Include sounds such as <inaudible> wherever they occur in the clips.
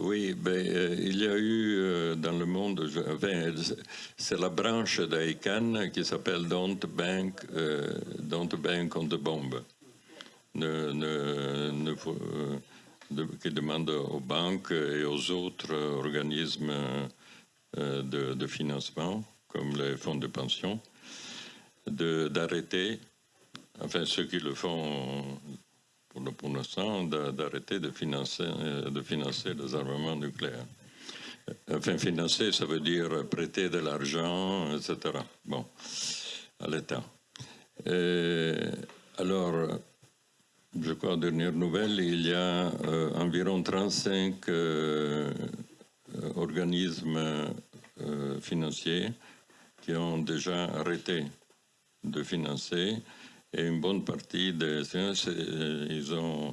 Oui, ben, euh, il y a eu euh, dans le monde, c'est la branche d'ICANN qui s'appelle Don't Bank, euh, Don't Bank on the Bomb, euh, qui demande aux banques et aux autres organismes de, de financement, comme les fonds de pension, d'arrêter, enfin ceux qui le font pour le- pour l'instant, d'a- d'arrêter de financer, euh, de financer les armements nucléaires. Enfin, financer, ça veut dire prêter de l'argent, etc. Bon, à l'État. Euh, alors, je crois, dernière nouvelle, il y a euh, environ 35 euh, euh, organismes euh, financiers qui ont déjà arrêté de financer et une bonne partie des séances, ils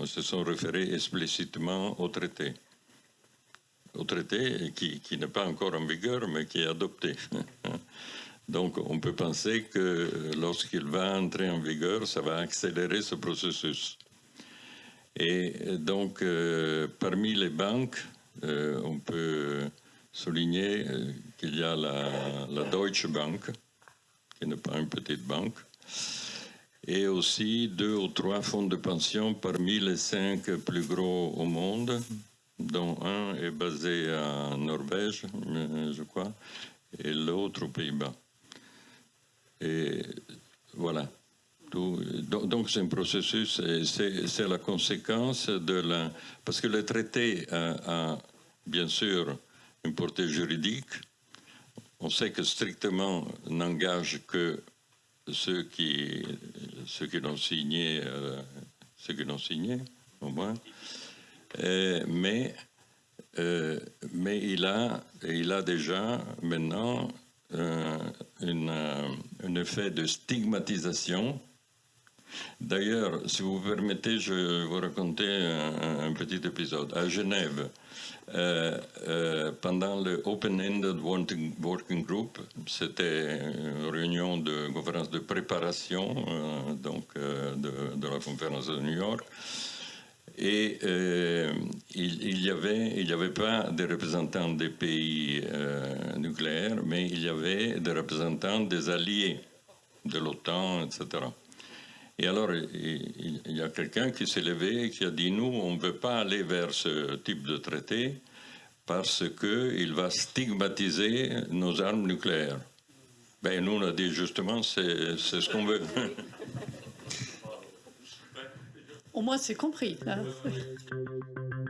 se sont référés explicitement au traité. Au traité qui, n'est pas encore en vigueur, mais qui est adopté. <laughs> Donc on peut penser que lorsqu'il va entrer en vigueur, ça va accélérer ce processus. Et donc, euh, parmi les banques, euh, on peut souligner euh, qu'il y a la Deutsche Bank, qui n'est pas une petite banque, et aussi deux ou trois fonds de pension parmi les cinq plus gros au monde, dont un est basé en Norvège, euh, je crois, et l'autre aux Pays-Bas. Et voilà. Donc c'est un processus, c'est la conséquence de la... Parce que le traité a, a, bien sûr une portée juridique. On sait que strictement n'engage que ceux qui, ceux qui l'ont signé, euh, ceux qui l'ont signé, au moins. Euh, mais, euh, mais il, a, il a déjà maintenant une, un effet de stigmatisation. D'ailleurs, si vous permettez, je vais vous raconter un, petit épisode. À Genève, euh, euh, pendant le Open-Ended Working, Group, c'était une réunion de conférence de préparation euh, donc, de, la conférence de New York. Et il, il y avait, il n'y avait pas de représentants des pays nucléaires, mais il y avait des représentants des alliés de l'OTAN, etc. Et alors, il, il y a quelqu'un qui s'est levé et qui a dit, nous, on ne veut pas aller vers ce type de traité parce qu'il va stigmatiser nos armes nucléaires. Ben, nous, on a dit justement, c'est c'est ce qu'on veut. Au moins, c'est compris. hein. <laughs>